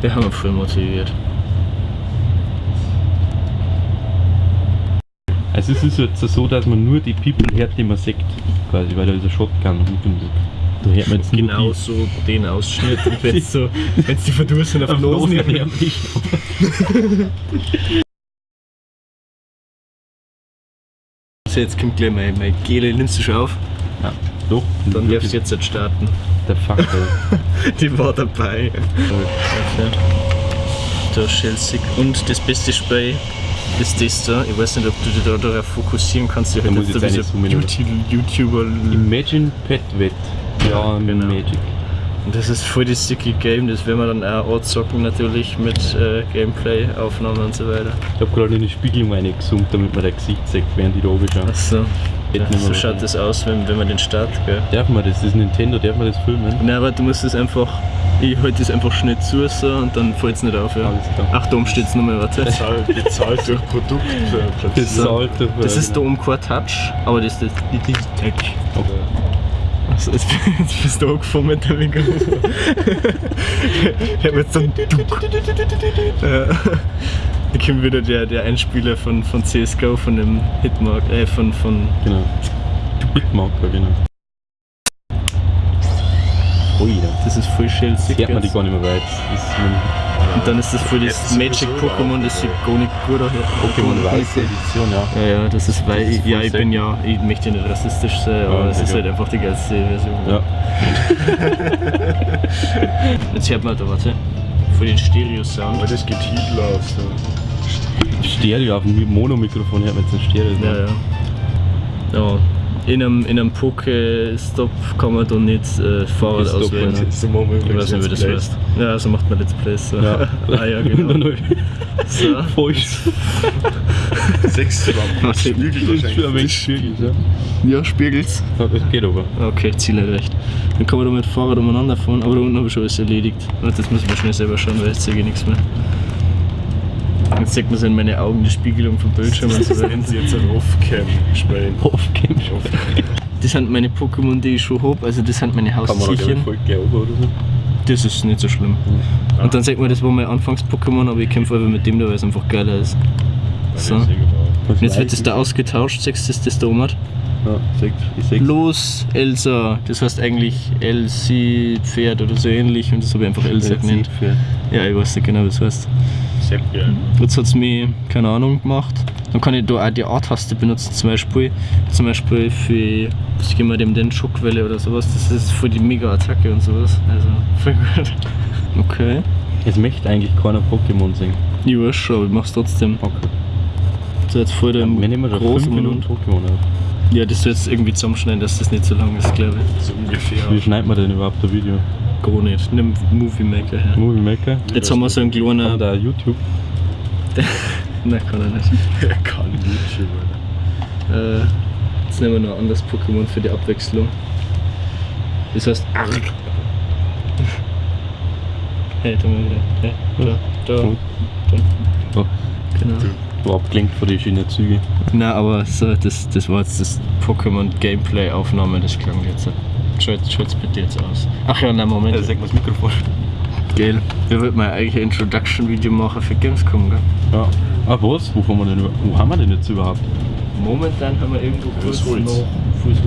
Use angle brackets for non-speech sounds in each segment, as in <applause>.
Wir haben ihn voll motiviert. Also es ist jetzt so, dass man nur die People hört, die man sieht, quasi, weil da ist ein Shotgun und Da hört man jetzt Genau so den Ausschnitt. Und wenn so, <laughs> wenn's die verdursten auf die den Nosen Nosen nehmen. So, jetzt kommt gleich mein, mein Gele, nimmst du schon auf? Ja, doch. Dann darfst du jetzt halt starten. Der Fuck, <laughs> Die war dabei. Okay. Da Chelsea. Und das beste Spray ist das da. Ich weiß nicht, ob du dich da darauf fokussieren kannst. Ich Da muss jetzt ich YouTube- YouTuber. Imagine Pet Wet. Ja, genau. Magic. Und das ist voll das dicke Game. Das werden wir dann auch anzocken natürlich mit äh, Gameplay-Aufnahmen und so weiter. Ich hab gerade in die Spiegelung reingezoomt, damit man dein Gesicht sieht, während die da oben schauen. Achso. Mehr So schaut das aus, wenn, wenn man den Start, gell? Darf man das? Das ist Nintendo, darf man das filmen? Nein, aber du musst es einfach. Ich halte das einfach schnell zu so, und dann fällt es nicht auf. Ja. Alles klar. Ach, da oben steht es nochmal, warte. Bezahlt, bezahlt durch Produkt äh, Das ist So. Alter. Das ist da oben kein Touch, aber das ist das, das ist Touch. Okay. Also jetzt, jetzt bist du angefangen mit dem Mikrofon. <laughs> ich hab jetzt. <laughs> Ja. Da kommt wieder der, der Einspieler von, von CSGO, von dem Hitmark, äh, von, von Genau. Bitmarker, genau. Ui, da das ist voll schön sick. hört man die gar nicht mehr weit. Und dann ist das voll das Magic-Pokémon, das sieht gar nicht gut aus. Pokémon Weiße Edition, ja. Ja, ja, das ist, weil Das ist ich, ja, ich bin ja, ich möchte nicht rassistisch sein, aber Ja, es ist halt einfach die geilste Version. Ja. <laughs> Jetzt hört man da, warte, voll den Stereo-Sound. Geht Hitler aus. So. Stereo auf dem Mono-Mikrofon hört man jetzt ein Stereo. Ja, ja. Ja, in einem, in einem Poké-Stop kann man da nicht äh, Fahrrad Stop, auswählen. So wir Ich weiß nicht, wie das heißt. Ja, so macht man Let's Plays. So. Ja. <laughs> ah ja, <laughs> genau. So. Falsch. <laughs> Play. Sechs. Spiegel Das ist schon ein wenig wahrscheinlich. schwierig, ja. Ja, spiegelt's. Ja, Das geht aber. Okay, Ziele recht. Dann kann man da mit Fahrrad umeinander fahren, aber da unten habe ich schon alles erledigt. Warte, das muss man schnell selber schauen, weil jetzt sehe ich nichts mehr. Jetzt sieht man so in meine Augen die Spiegelung vom Bildschirm und so Das weiter. <laughs> nennen sie jetzt ein Off-Cam spielen. Off-Cam. Das sind meine Pokémon, die ich schon habe, also das sind meine Kann man da Haustierchen. voll glauben oder so. Das ist nicht so schlimm. Und dann sagt man, das war mein Anfangs-Pokémon, aber ich kämpfe einfach mit dem da, weil es einfach geiler ist. So. Und jetzt wird das da ausgetauscht, siehst du, das das da oben? Ja, sechs, ich sechs. Los, Elsa. Das heißt eigentlich Elsie Pferd oder so ähnlich und das habe ich einfach Elsa genannt. Ja, ich weiß nicht genau, wie es heißt. Sehr geil. Jetzt hat es mir, keine Ahnung, gemacht. Dann kann ich da auch die A-Taste benutzen, zum Beispiel. Zum Beispiel für, was geben wir dem denn, Schockwelle oder sowas. Das ist für die Mega-Attacke und sowas. Also, voll gut. Okay. Es möchte eigentlich keiner Pokémon singen. Ich weiß schon, aber ich mach's trotzdem. Okay. So jetzt Ja, dem wir nehmen da 5 großen Minuten. Pokémon auf. Ja, das soll jetzt irgendwie zusammenschneiden, dass das nicht so lang ist, glaube ich. So ungefähr. Wie schneidet man denn überhaupt ein Video? Gar nicht. Nimm Movie Maker her. Movie Maker? Jetzt haben wir so einen kleinen. da YouTube? <laughs> Nein, kann er nicht. Er kann YouTube, Alter. Äh, jetzt nehmen wir noch ein anderes Pokémon für die Abwechslung. Das heißt Arg. <laughs> Hey, da mal wieder. Hey, da, da, da. Genau. du abgelenkt von den schönen Zügen. Na, aber so, das, das war jetzt das Pokémon Gameplay Aufnahme, das klang jetzt. Schaut, schaut's bitte jetzt aus. Ach ja, nein, Moment. sag mal das Mikrofon. Geil. Wir wollten mal eigentlich ein Introduction-Video machen für Gamescom, gell? Ja. Ah, was? Wo, haben wir denn, wo haben wir denn jetzt überhaupt? Momentan haben wir irgendwo kurz Fußholz. noch Fußhof.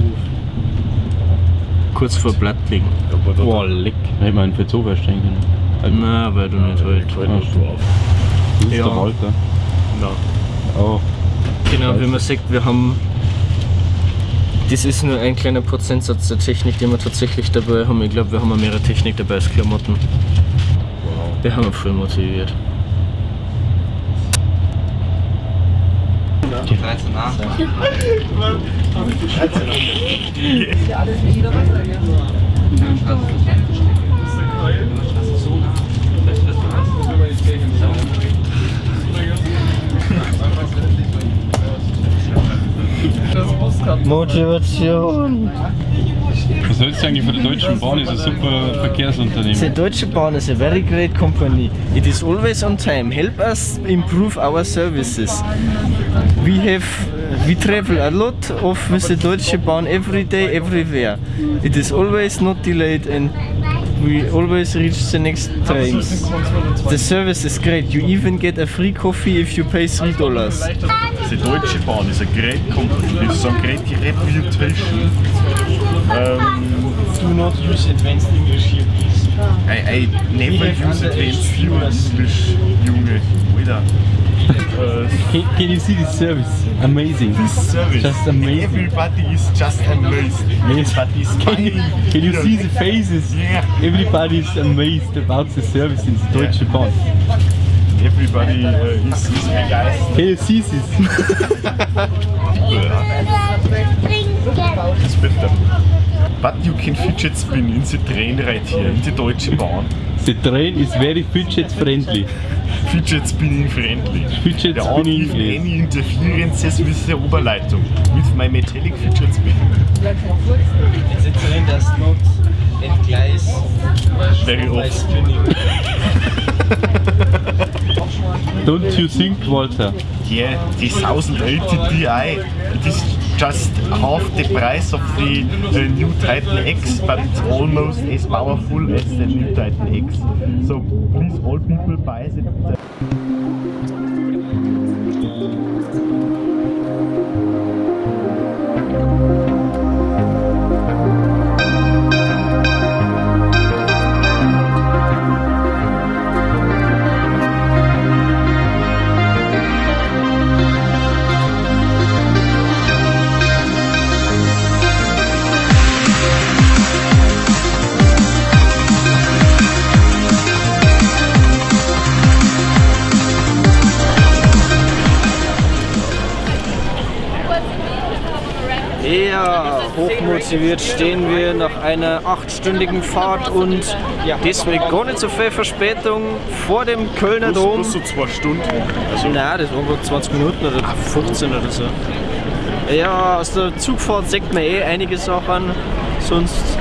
Kurz vor Blattling. Da Boah, leck. Hätte man einen für so verstehen können. Also, Na, weil du nicht halt. halt Ah, noch drauf. Das ist ja. der Walter. Na, Oh, Genau, wie man sieht, wir haben. Das ist nur ein kleiner Prozentsatz der Technik, die wir tatsächlich dabei haben. Ich glaube, wir haben mehrere Technik dabei als Klamotten. wow. Wir haben ihn voll motiviert. Motivation! Was hältst du eigentlich von der Deutschen Bahn? Ist ein super Verkehrsunternehmen. The Deutsche Bahn is a very great company. It is always on time. Help us improve our services. We have we travel a lot of with the Deutsche Bahn every day, everywhere. It is always not delayed and We always reach the next trains. The service is great. You even get a free coffee if you pay three dollars. The Deutsche Bahn is a great company. It's some great reputation. Um, Do not use advanced English here, please. I, I never use advanced English, Junge. Alter. <laughs> Can, can you see this service? Amazing. this service. Just amazing. Everybody is just amazed. Everybody is Can you, can you see the faces? Yeah. Everybody is amazed about the service in the Deutsche Bahn. Everybody uh, is, is begeistert. Can you see this? <laughs> It's bitter. But you can fidget spin in the train right here, in the Deutsche Bahn. The train is very fidget friendly. Fidget spinning friendly. Fidget aren't spinning is any interferences with the Oberleitung. With my metallic fidget spin. The train does not entgleise Very often. spinning. Don't you think, Walter? Yeah, the 1080 Ti. It is just half the price of the uh, new Titan X, but it's almost as powerful as the new Titan X. So please, all people buy it. Hochmotiviert stehen wir nach einer achtstündigen Fahrt und mit gar nicht so viel Verspätung vor dem Kölner Plus, Dom. plus so zwei Stunden. Also Nein, das waren gerade 20 Minuten oder 15 oder so. Ja, aus der Zugfahrt sieht man eh einige Sachen. Sonst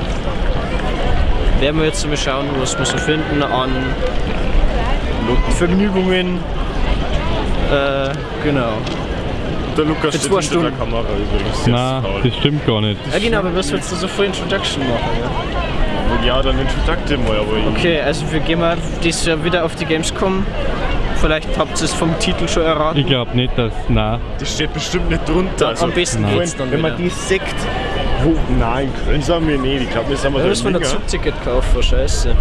werden wir jetzt mal schauen, was wir so finden an Vergnügungen. Äh, genau. Der Lukas steht zwei hinter Stunden. der Kamera übrigens. Na, das stimmt gar nicht. Ja genau, aber was willst du so für Introduction machen? Ja? Ja, dann introducte mal, aber Okay, also wir gehen mal dieses Jahr wieder auf die Gamescom. Vielleicht habt ihr es vom Titel schon erraten. Ich glaube nicht, dass. Na, Das steht bestimmt nicht drunter. Also, Am besten Nein. geht's dann wenn man wieder. die Sekt. Wo, nein, in Köln sind wir nicht. Ich glaube, wir sind wir Da müssen wir ein. Zugticket kaufen, scheiße.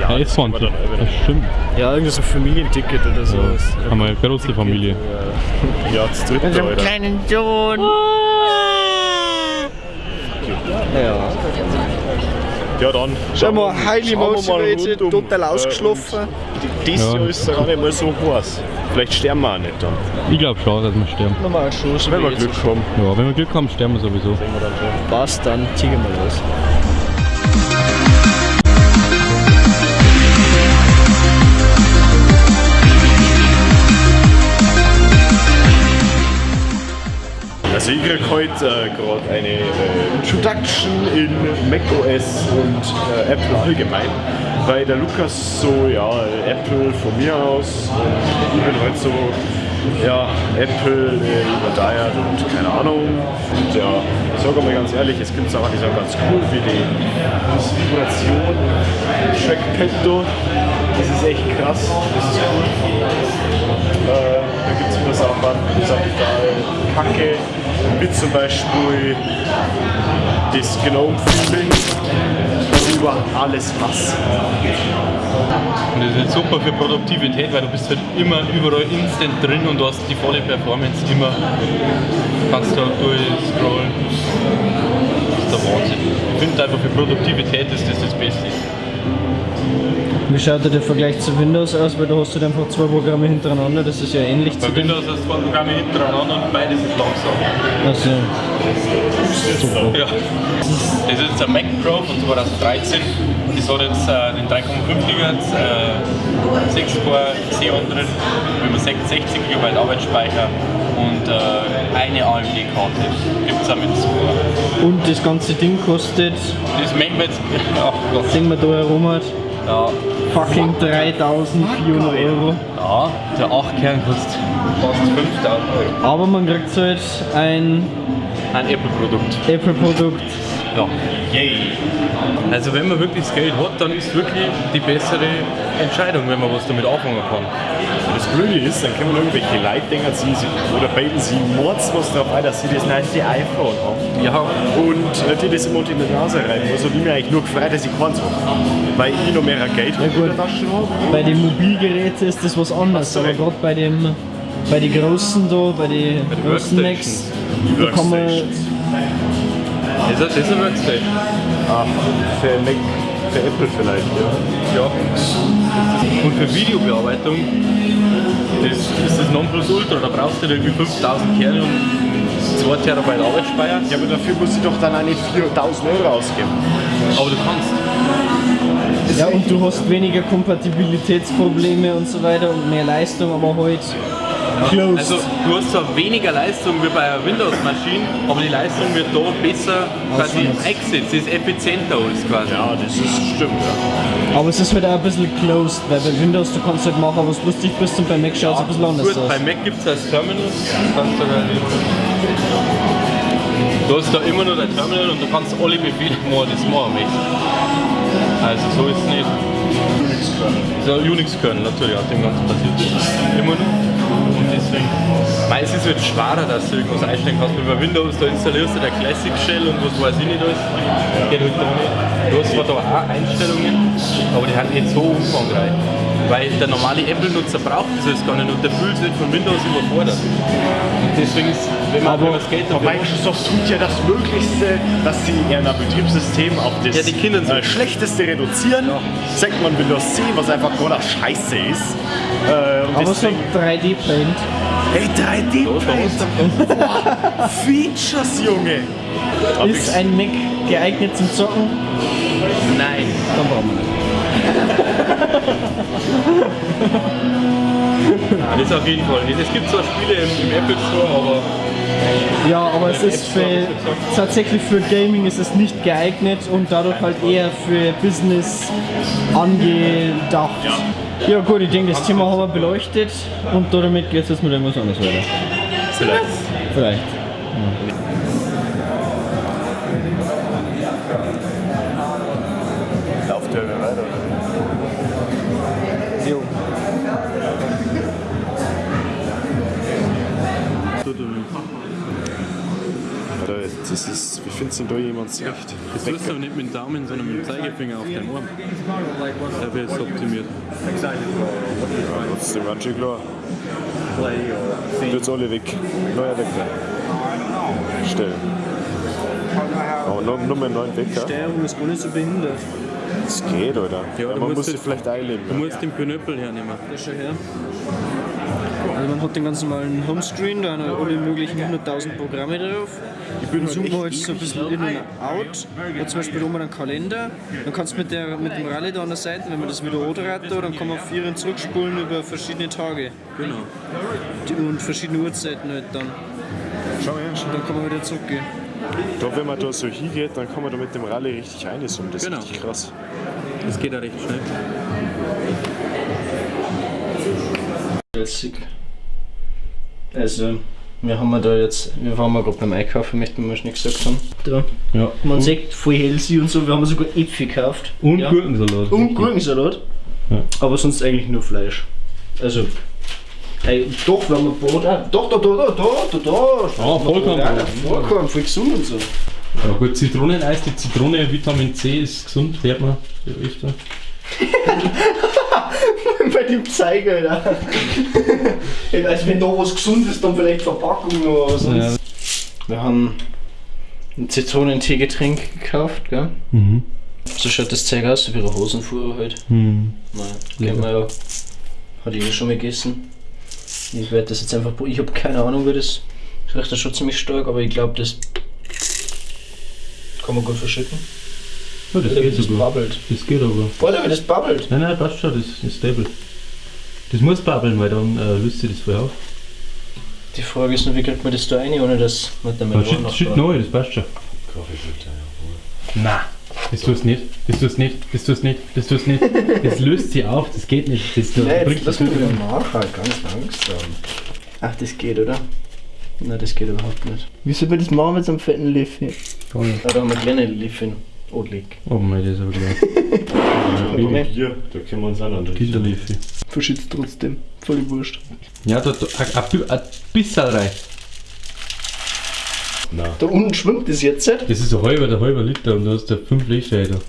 Ja, ja, das Das stimmt. Ja, irgendwie so ein Familienticket oder sowas. Haben wir eine große Familie. Ja, das dritte, Mit einem Alter. kleinen Sohn. Ja. Ja, dann. Schau mal, highly schauen wir mal motivated, rundum. total Äh, ausgeschlafen. und Dieses Ja. Jahr ist es gar nicht mal so heiß. Vielleicht sterben wir auch nicht dann. Ich glaube schon, dass wir sterben. Nochmal schon, so Wenn wir Glück haben. Ja, wenn wir Glück haben, sterben wir sowieso. Passt, dann ziehen wir mal los. Ich krieg heute äh, gerade eine äh, Introduction in macOS und äh, Apple allgemein, weil der Lukas so, ja, Apple von mir aus, äh, ich bin halt so, ja, Apple äh, überdeiert und keine Ahnung. Und ja, ich sage mal ganz ehrlich, es gibt Sachen, die sind ganz cool, wie die Vibration, Trackpad da, das ist echt krass, das ist cool. Äh, da gibt es wieder Sachen, die sind total kacke, wie zum Beispiel das Gnome-Feeling, was ich über alles hasse. Und das ist halt super für Produktivität, weil du bist halt immer überall instant drin und du hast die volle Performance immer. Kannst da durchscrollen. Das ist der Wahnsinn. Ich finde einfach für Produktivität ist das das Beste. Wie schaut der Vergleich zu Windows aus? Weil da hast du dann einfach zwei Programme hintereinander, das ist ja ähnlich zu Bei dem. Windows hast du zwei Programme hintereinander und beides ist langsam. Also, super. Ja. Das ist jetzt ein Mac Pro von 2013. Das hat jetzt äh, den 3,5 GHz, äh, 6 Core Xeon drin, über 60 GB Arbeitsspeicher und äh, eine AMD-Karte. Gibt es auch mit zwei. Und das ganze Ding kostet, Das mengen wir jetzt. Ach Gott. sehen wir da herum hat, Ja, fucking 3400 Euro. ja der 8 Kern kostet fast 5000 Euro. Aber man kriegt halt ein Ein Apple-Produkt. Apple-Produkt Ja. Yay. Also wenn man wirklich das Geld hat, dann ist wirklich die bessere Entscheidung, wenn man was damit anfangen kann. Das Blöde ist, dann können wir irgendwelche sie, sie, oder bilden sie Mords was drauf ein, dass sie das neueste iPhone haben. Ja, Und äh, die das immer unter die Nase reiben. Also die mir eigentlich nur gefreut, dass ich keins habe. Weil ich noch mehr Geld ja, in der Tasche habe. Bei den Mobilgeräten ist das was anderes, aber gerade bei dem bei den großen da, bei den großen Macs, da kann man ist, das ist ein Workstation. Ah, für Mac, für Apple vielleicht, ja. Ja. Und für Videobearbeitung das ist das Nonplusultra. Da brauchst du irgendwie 5000 Kerne und 2 Terabyte Arbeitsspeicher. Ja, aber dafür muss ich doch dann auch nicht 4000 Euro ausgeben. Aber du kannst. ja und du hast weniger Kompatibilitätsprobleme und so weiter und mehr Leistung, aber halt closed. Also du hast zwar weniger Leistung wie bei einer Windows-Maschine, aber die Leistung wird da besser quasi eingesetzt. Sie ist effizienter als quasi. Ja, das ist stimmt, ja. aber es ist halt auch ein bisschen closed, weil bei Windows du kannst halt machen, was lustig bist und bei Mac schaut es ein bisschen anders Gut, bei aus. Mac gibt es das Terminal. Kannst du, dann- du hast da immer nur dein Terminal und du kannst alle Befehle machen, das machen möchtest. Also so ist es nicht. So Unix können natürlich auf dem Ganzen passiert. Immer nur. Deswegen. Weil es ist halt schwerer, dass du irgendwas einstellen kannst. Wie bei Windows, da installierst du der Classic Shell und was weiß ich nicht alles. Geht halt da nicht. Du hast zwar da auch Einstellungen, aber die sind nicht so umfangreich. Weil der normale Apple-Nutzer braucht das jetzt gar nicht und der fühlt sich von Windows überfordert. Und deswegen ist, wenn man Aber- das Geld Aber dafür Microsoft tut ja das Möglichste, dass sie ihr Betriebssystem auf das Ja, die Kinder so. äh, Schlechteste reduzieren. Sagt man Windows 10, was einfach gerade scheiße ist. Äh, Aber so deswegen, 3D-Paint. hey, 3D-Print! <laughs> Features, Junge! Ist ein Mac geeignet zum Zocken? Nein. Dann brauchen wir nicht. Ja, das auf jeden Fall nicht. Es gibt zwar Spiele im, im Apple Store, aber Ja, aber es ist für, tatsächlich für Gaming ist es nicht geeignet und dadurch halt eher für Business angedacht. Ja, gut, ich denke, das Thema haben wir beleuchtet und damit geht es jetzt mit irgendwas anderes weiter. vielleicht. Vielleicht. Lauft Das ist, wie findest du denn da jemand zurecht? Das tust du aber nicht mit dem Daumen, sondern mit dem Zeigefinger auf deinem Arm. Da wird es optimiert. Trotzdem ganz schön klar. Jetzt alle weg. Neuer Wecker. Stellen. Aber nur, nur mit neuen Wecker. Steuerung ist gar nicht so behindert. Das geht, oder? Ja, du man musst muss sich vielleicht einleben. Du Ja. musst den Knöppel hernehmen. Das schon her. Also man hat den ganz normalen Homescreen, da haben alle möglichen 100.000 Programme drauf. Ich bin zoomen wir jetzt so ein bisschen in und out. Und zum Beispiel oben einen Kalender. Dann kannst du mit, der, mit dem Rallye da an der Seite, wenn man das wieder da, dann kann man vier zurückspulen über verschiedene Tage. Genau. Und verschiedene Uhrzeiten halt dann. Schau her. Und dann kann man wieder zurückgehen. Da, wenn man da so hingeht, dann kann man da mit dem Rallye richtig einsummen. Das ist Genau. richtig krass. Das geht ja recht schnell. Also, wir haben da jetzt, wir waren mal gerade beim Einkaufen, möchten wir mal schnell gesagt haben. Da. Ja. Man sieht voll healthy und so, wir haben sogar Äpfel gekauft. Und Ja. Gurkensalat. Und Gurkensalat. Ja. Aber sonst eigentlich nur Fleisch. Also. Ey, doch, wenn man Brot auch. Doch, da, da, da, da, da, da. Ah, Vollkornbrot. Vollkorn, voll gesund und so. Ja gut, Zitroneneis, die Zitrone, Vitamin C ist gesund, hört man ja öfter. <laughs> <laughs> Bei dem Zeiger, Alter. also, wenn da was gesund ist, dann vielleicht Verpackung oder was. Ja. Wir haben ein Zitronentee-Getränk gekauft, gell? Mhm. So schaut das Zeug aus, wie eine Hosenfuhrer halt. Hm. Nein, kennt man ja. Hat ich eh schon mal gegessen. Ich werde das jetzt einfach. Ich habe keine Ahnung, wie das. Das riecht ja schon ziemlich stark, aber ich glaube, das kann man gut verschütten. Ja, das Oder geht das sogar. babbelt. Das geht aber. Oder wie das babbelt. Nein, nein, passt schon, das ist stable. Das muss babbeln, weil dann äh, löst sich das voll auf. Die Frage ist nur, wie kriegt man das da rein, ohne dass man damit Aber shit, shit neu, das passt schon. Nein. Das tust nicht, das tust nicht, das tust nicht, das tust nicht. Das löst sie auf, das geht nicht. Das, Nein, jetzt bringt lass das mich wieder nachhalten, ganz langsam. Ach, das geht, oder? Nein, das geht überhaupt nicht. Wie soll man das machen mit so einem fetten Löffel? Toll. Ja, da haben wir kleine Liffen. Odlig. Oh mein, das ist aber gleich. Bier, da können wir uns auch noch Kinderliffe. Verschützt trotzdem. Voll wurscht. Ja, da, da ein, ein, bisschen rein. Nein. Da unten schwimmt es jetzt. nicht? Das ist ein halber, der halber Liter und du hast da 5 Liter. Alter.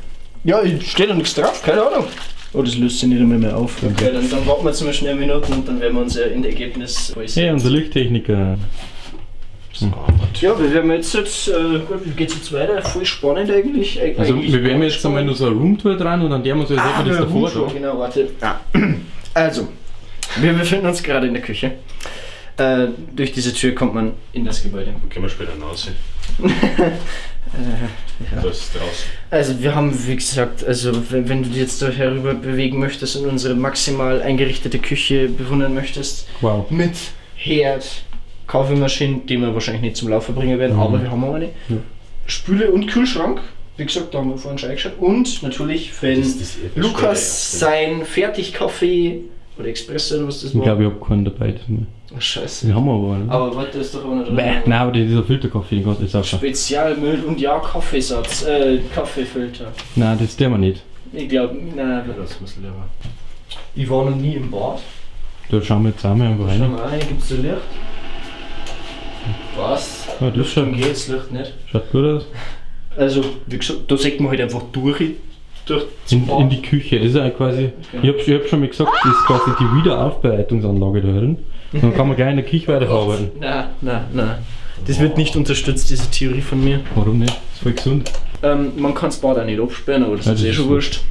Ja, ich steht da nichts drauf, keine Ahnung. Oh, das löst sich nicht einmal mehr auf. Okay, dann, dann warten wir zum schnell Minuten und dann werden wir uns ja in Ergebnis äußern. Hey, unser Lichttechniker. Ja, wir werden jetzt, jetzt äh, wie geht's jetzt weiter? Voll spannend eigentlich. Eig- Also eigentlich wir werden jetzt spannend. einmal nur so eine Roomtour dran und an der muss ich Ah, ah, das davor da. genau, warte. Ah. <clears throat> Also, wir befinden uns gerade in der Küche. Äh, durch diese Tür kommt man in das Gebäude. Können wir später nachsehen. <laughs> ja. Das ist draußen. Also wir haben, wie gesagt, also wenn, wenn du dich jetzt da herüber bewegen möchtest und unsere maximal eingerichtete Küche bewundern möchtest, Wow. mit Herd, Kaffeemaschine, die wir wahrscheinlich nicht zum Laufen bringen werden, Mhm. aber wir haben auch eine. Ja. Spüle und Kühlschrank, wie gesagt, da haben wir vorhin schon eingeschaut. Und natürlich, wenn Das ist eh Lukas sein Fertigkaffee oder Espresso oder was das Ich war. glaube, ich habe keinen dabei. oh, scheiße. Den haben wir aber. Ne? Aber warte, ist doch auch noch drin. Bäh, Nein, aber dieser Filterkaffee, du jetzt auch schon. Spezialmüll und ja, Kaffeesatz, äh, Kaffeefilter. Nein, das der wir nicht. Ich glaube, nein, wir lassen es lieber. Ich war noch nie im Bad. Da schauen wir jetzt einmal einfach rein. mal rein, gibt es Licht? Was? Ja, das schaut, Dann geht's Licht nicht. schaut gut aus. Also, wie gesagt, da sieht man halt einfach durch. durch In, in die Küche. Das ist ja quasi. Ich habe ich hab schon mal gesagt, das ist quasi die Wiederaufbereitungsanlage da drin. Dann kann man gleich in der Küche weiterarbeiten. Nein, nein, nein. Das wird nicht unterstützt, diese Theorie von mir. Warum nicht? Das ist voll gesund. Ähm, man kann das Bad auch nicht absperren, aber das Ja, ist das eh ist schon so. wurscht.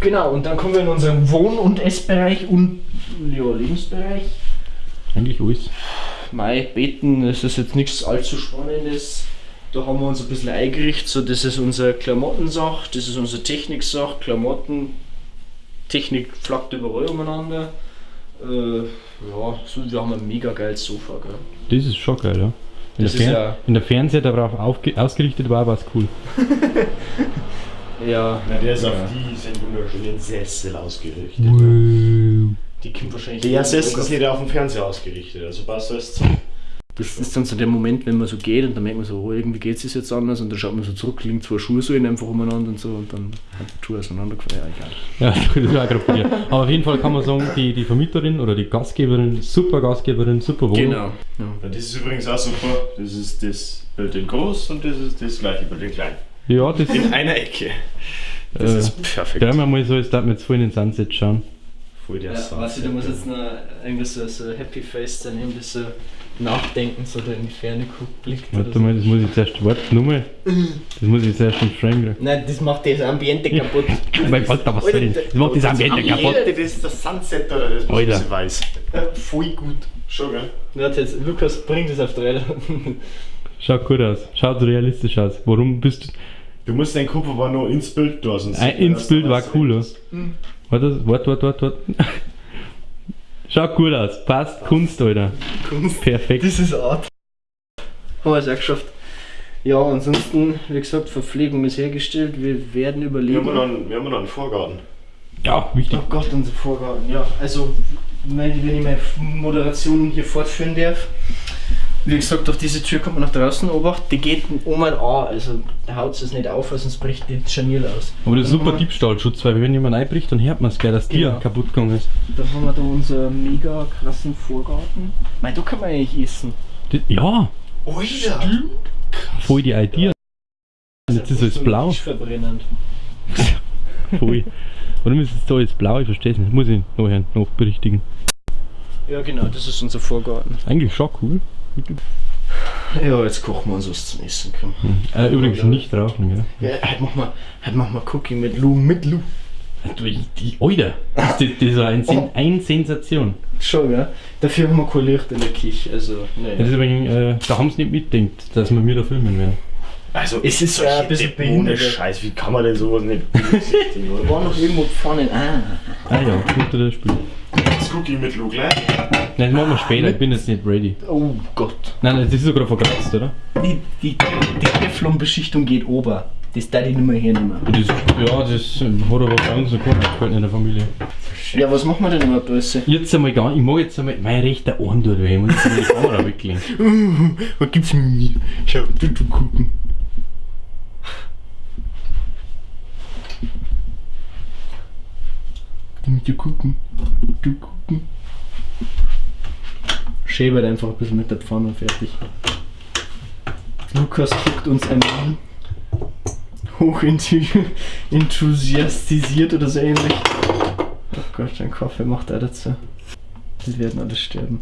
Genau, und dann kommen wir in unseren Wohn- und Essbereich und ja, Lebensbereich. Eigentlich alles. Mai, beten, das ist jetzt nichts allzu Spannendes. Da haben wir uns ein bisschen eingerichtet. So, das ist unsere Klamottensach, das ist unsere Techniksach, Klamotten. Technik flackt überall umeinander. Äh, ja, so, wir haben ein mega geiles Sofa, gell? Das ist schon geil, ja. Wenn Das der, ja- der Fernseher darauf ausgerichtet war, war es cool. <laughs> Ja, Na, der ist auf diesen wunderschönen Sessel ausgerichtet. Die kommt wahrscheinlich. Der Sessel ist nicht auf dem Fernseher ausgerichtet, also passt das zu. Das ist dann so der Moment, wenn man so geht und dann merkt man so, oh, irgendwie geht es jetzt anders und dann schaut man so zurück, liegen zwei Schuhsohlen einfach umeinander und so und dann hat die Schuhe auseinandergefallen. Ja, egal. Ja, <laughs> das war gerade bei dir. Aber auf jeden Fall kann man sagen, die, die Vermieterin oder die Gastgeberin, super Gastgeberin, super Wohnung. Genau. Ja. Ja, das ist übrigens auch super. Das ist das Bild in groß und das ist das gleiche Bild in klein. Ja, das In einer Ecke. Das Äh, ist perfekt. Drehen wir mal so, als darf man jetzt voll in den Sunset schauen. Voll der Ja, Sound. weißt du, da muss jetzt noch irgendwie so, so Happy Face dann eben das so nachdenken, so in die Ferne guckt, blickt. oder Warte so. mal, das muss ich jetzt erst, warte, nochmal. Das muss ich jetzt erst im Frame kriegen. Nein, das macht das Ambiente kaputt. <laughs> Mein Alter, was soll denn? Das macht das Ambiente kaputt. Das ist das Sunset oder das Alter. bisschen weiß. <laughs> Voll gut. Schon, gell? Warte jetzt, Lukas bringt es auf drei. Schaut gut aus. Schaut realistisch aus. Warum bist du. Du musst deinen Kupfer war noch ins Bild da, sonst. Ein, ins Bild war cooler. Warte, warte, warte, warte. Schaut gut aus. Passt. Kunst, Alter. Kunst. Perfekt. Das ist Art. Haben wir es auch geschafft. Ja, ansonsten, wie gesagt, Verpflegung ist hergestellt, wir werden Wir überleben. haben, noch einen, wir haben noch einen Vorgarten. Ja, wichtig. Oh Gott, unser Vorgarten, ja. Also, wenn, wenn ich meine Moderation hier fortführen darf. Wie gesagt, durch diese Tür kommt man nach draußen, Obacht, die geht um ein A, also da haut es nicht auf, sonst bricht die Scharnier aus. Aber das ist super Diebstahlschutz, weil wenn jemand einbricht, dann hört man es gleich, dass Tier Genau. kaputt gegangen ist. Dann haben wir da unseren mega krassen Vorgarten. Mei, da kann man eigentlich essen. Das, ja, Alter! voll die Idee. Jetzt ist alles blau. Verbrennend. <laughs> Voll. Warum ist es da jetzt blau? Ich verstehe es nicht. Muss ich nachher nachberichtigen. Ja, genau, das ist unser Vorgarten. Eigentlich schon cool. Ja, jetzt kochen wir uns was zum Essen. Komm. Äh, übrigens nicht rauchen, gell? Ja, heute machen wir, heute machen wir Cooking mit Lou, mit Lou. Du, die, Alter, das, das, das war ein, Sen <laughs> ein Sensation. Schon, ja. Dafür haben wir kein Licht in der Küche, also, Das ne. ist übrigens, äh, da haben sie nicht mitdenkt, dass wir mir da filmen werden. Also, Es ist ja ein bisschen ohne behindert. Scheiß, wie kann man denn sowas nicht berücksichtigen, <laughs> oder? War noch irgendwo Pfannen. Ah. Ah ja, unter das Spiel. Jetzt guck ich mit Lu gleich. Nein, das machen wir später, ich bin jetzt nicht ready. Oh Gott. Nein, das ist sogar verkratzt, oder? Die, die, die Teflon-Beschichtung geht ober. Das darf ich nicht mehr hernehmen. Das, ja, das hat aber bei uns noch keiner in der Familie. Ja, was machen wir denn überhaupt alles? Jetzt einmal gar nicht. ich mag jetzt einmal mein rechter Ohren dort, weil ich muss jetzt die Kamera weglegen. <laughs> Uh, was gibt's mir? Schau, du, du gucken. Du musst gucken. Du gucken. Schäbert einfach ein bisschen mit der Pfanne und fertig. Lukas guckt uns ein an. Hoch enthusiastisiert oder so ähnlich. Oh Gott, ein Kaffee macht er dazu. Wir werden alle sterben.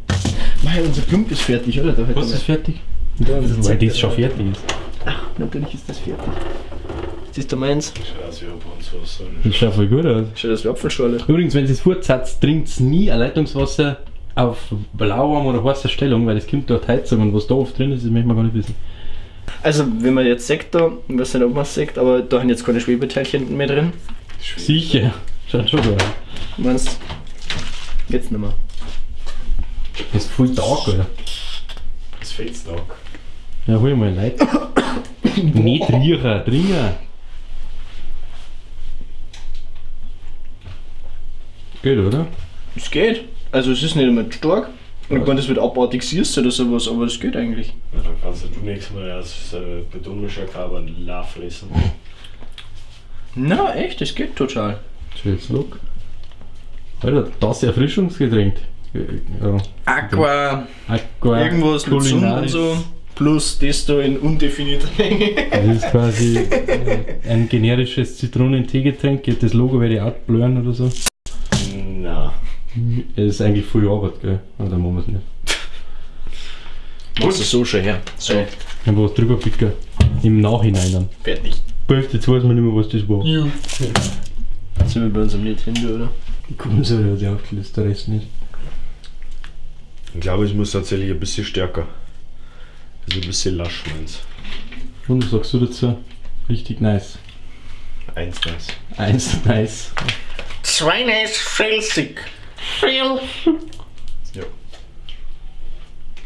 Mei, unser Klump ist fertig, oder? Da Was ist fertig? da Weil das schon fertig ist. Natürlich ist das fertig. Siehst du meins? Haben uns was sollen. Das schaut voll gut aus. Schau, das wie Apfelschorle. Übrigens, wenn ihr es fortsetzt, trinkt nie ein Leitungswasser auf lauwarm oder heißer Stellung, weil es kommt durch die Heizung und was da oft drin ist, das möchte man gar nicht wissen. Also, wenn man jetzt sagt da, ich weiß nicht, ob man es sagt, aber da sind jetzt keine Schwebeteilchen mehr drin. Sicher. <laughs> Schaut schon gut aus. Meinst Jetzt nicht mehr. Das ist voll Tag, oder? Das fehlt noch. Ja, hol mal Leid. <coughs> nicht riechen, trinken. Geht, oder? Es geht. Also, es ist nicht immer stark. Und wenn das wird abartig siehst oder sowas, aber es geht eigentlich. Na, dann kannst du nächstes Mal das äh, Betonmischer Kaber La fressen. Na, echt, es geht total. Schönes Look. Alter, das Erfrischungsgetränk. Ja. Aqua, Aqua irgendwas mit Sonne und so. Plus das da in undefinierter Menge. Das ist quasi äh, ein generisches Zitronenteegetränk. Das Logo werde ich auch blurren oder so. Es ist eigentlich viel Arbeit, gell? Aber dann machen wir es nicht. Machst du so schon her. So, Einfach was drüber picken. Im Nachhinein dann. fertig. Böf, jetzt weiß man nicht mehr, was das war. Jetzt sind wir bei unserem Nintendo, oder? Die Kohlensäure hat sich aufgelöst, der Rest nicht. Ich glaube, es muss tatsächlich ein bisschen stärker. Also ein bisschen lasch, meins. Und was sagst du dazu? Richtig nice. Eins nice. Eins nice. Zwei nice Felsig. Ja.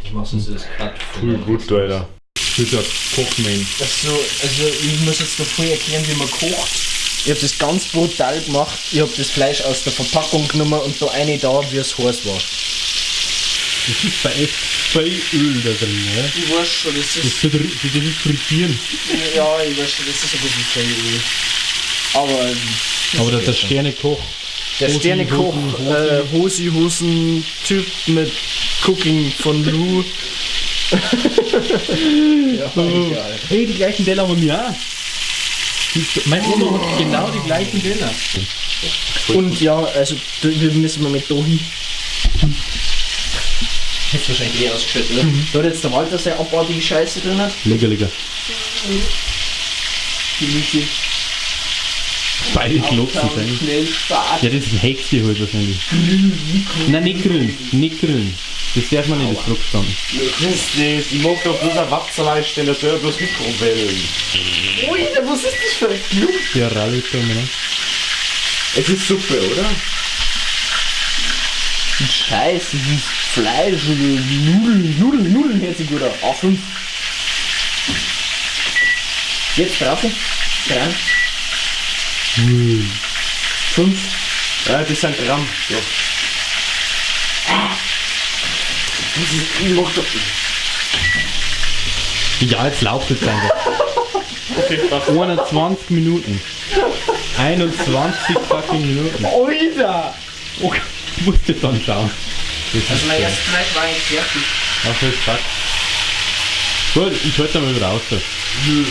Ich mach sonst das gerade Cool, gut, Alter. Guter Kochman. Also, also ich muss jetzt noch voll erklären, wie man kocht. Ich habe das ganz brutal gemacht. Ich habe das Fleisch aus der Verpackung genommen und da eine da, wie es heiß war. Das ist bei echt viel Öl da drin, ja? Ich weiß schon, das ist. das ist frittieren. Ja, ich weiß schon, das ist ein bisschen Fellöl. Aber ähm, Aber der, der Sternekoch. Der Sternekoch, äh, Hosi Hosen Typ mit Cooking von Lou. <laughs> ja, egal. Hey, die gleichen Teller haben wir auch. Die- Meine Oma hat genau die gleichen Teller. Und ja, also wir müssen mal mit Dohi. Hätte wahrscheinlich eh ausgeschüttet, oder? Da hat jetzt der Walter seine abartige Scheiße drin. Hat. Lecker, lecker. Gemüse. Beide klopfen Spaß. Ja, das ist ein Hexe halt wahrscheinlich. Nein, nicht grün. Nicht grün. Das darf man nicht, das drauf gestanden. Das ist das. Ich mag doch bloß ein Watzerleist, denn das soll ja bloß Mikrowellen. Ui, was ist das für ein Klump? Ja, Rallye ne? Es ist Suppe, oder? Scheiße, dieses Fleisch oder Nudeln, Nudeln, Nudeln hört sich gut an. A5. Jetzt drauf. Dran. Fünf. Ja, das sind Gramm. Ja. Ich mach doch. Ja, jetzt lauft es einfach. Okay, krass. 21 Minuten. 21 fucking Minuten. Alter! Okay, musst du dann schauen. Das Also mein erstes Fleisch war eigentlich fertig. Ach, das ist fuck. Gut, ich halte mal wieder raus. Nö.